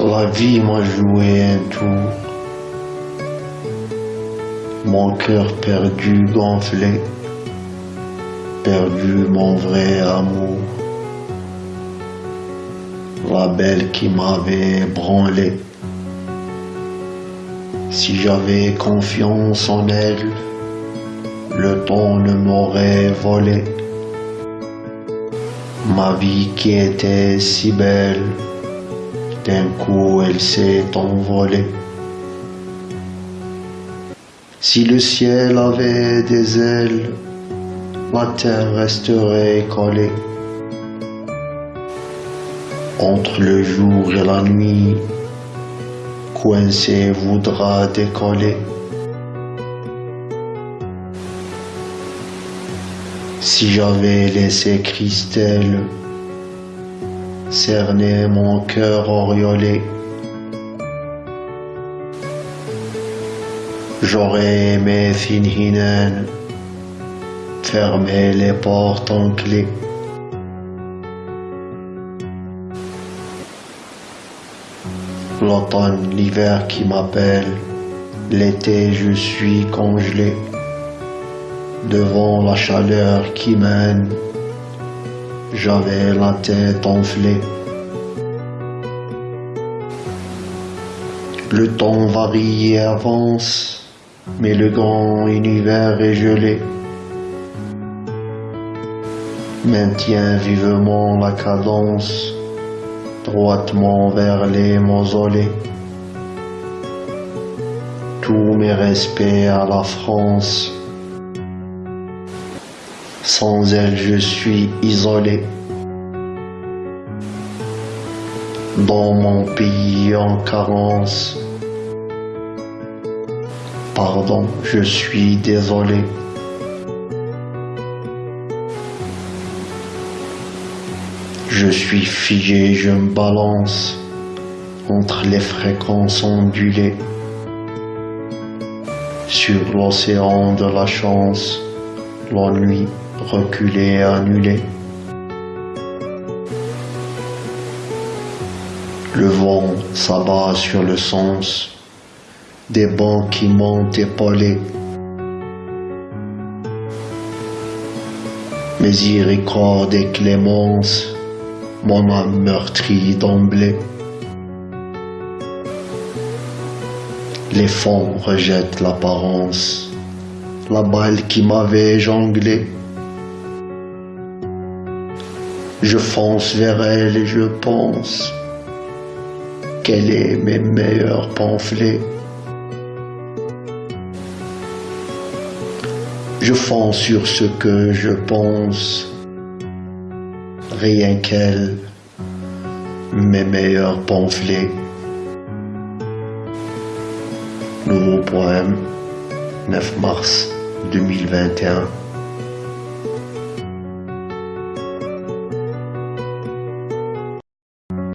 La vie m'a joué un tour. Mon cœur perdu, gonflé, perdu mon vrai amour. La belle qui m'avait branlé. Si j'avais confiance en elle, le temps ne m'aurait volé. Ma vie qui était si belle, d'un coup elle s'est envolée. Si le ciel avait des ailes, la terre resterait collée. Entre le jour et la nuit, coincé voudra décoller. Si j'avais laissé Christelle cerner mon cœur auréolé, j'aurais aimé Finhinen fermer les portes en clé. L'automne, l'hiver qui m'appelle, l'été je suis congelé devant la chaleur qui mène, j'avais la tête enflée. Le temps varie et avance, mais le grand univers est gelé. Maintient vivement la cadence, droitement vers les mausolées. Tous mes respects à la France, sans elle, je suis isolé. Dans mon pays en carence. Pardon, je suis désolé. Je suis figé, je me balance entre les fréquences ondulées sur l'océan de la chance, l'ennui reculer, annuler. Le vent s'abat sur le sens des bancs qui m'ont épaulé. Miséricorde et clémence, mon âme meurtrie d'emblée. Les fonds rejettent l'apparence, la balle qui m'avait jonglé. Je fonce vers elle et je pense qu'elle est mes meilleurs pamphlets. Je fonce sur ce que je pense, rien qu'elle, mes meilleurs pamphlets. Nouveau poème, 9 mars 2021.